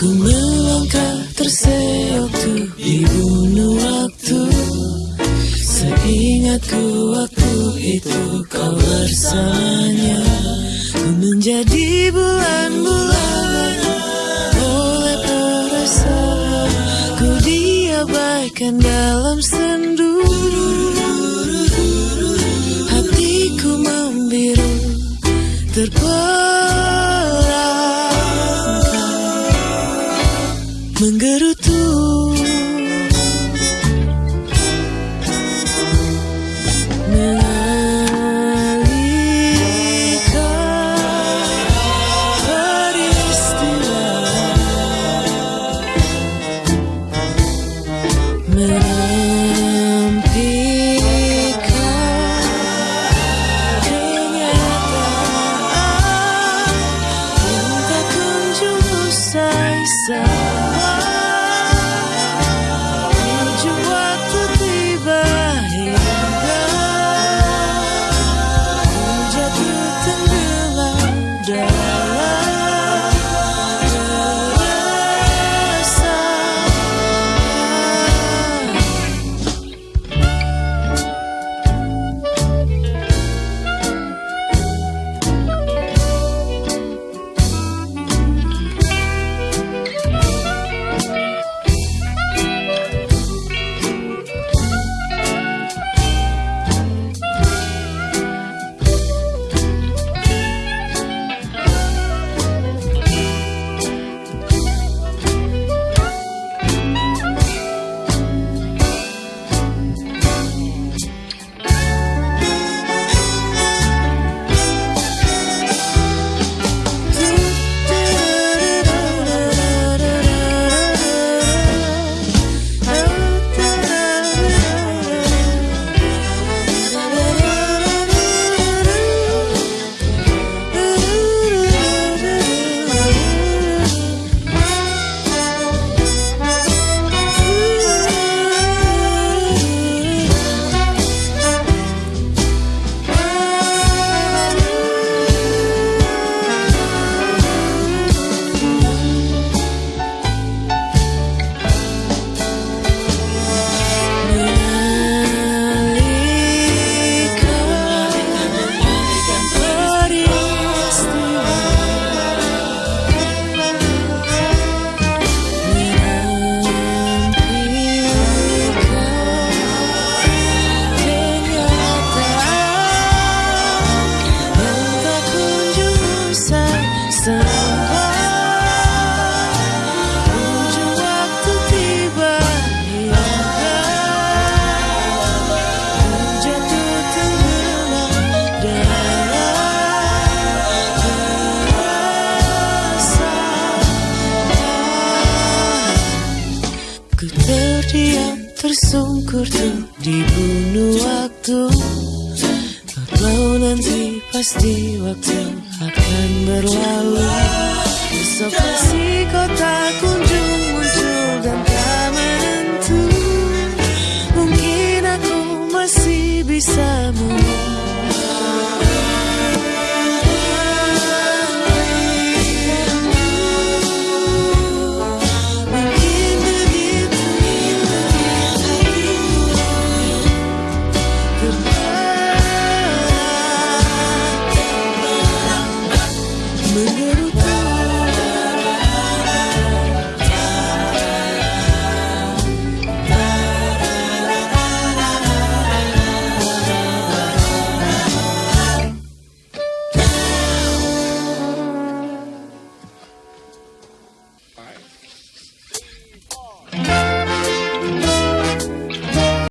Ku melangkah terseok tuh dibunuh waktu. Seingatku waktu itu kau bersamanya. Ku menjadi bulan-bulan diabaikan dalam sendu. Hatiku membiru terperangkap myself tersungkur tuh dibunuh waktu. Kalau nanti pasti waktu akan berlalu. Besok pasti kau tak kunjung muncul dan tak menentu. Mungkin aku masih bisa menunggu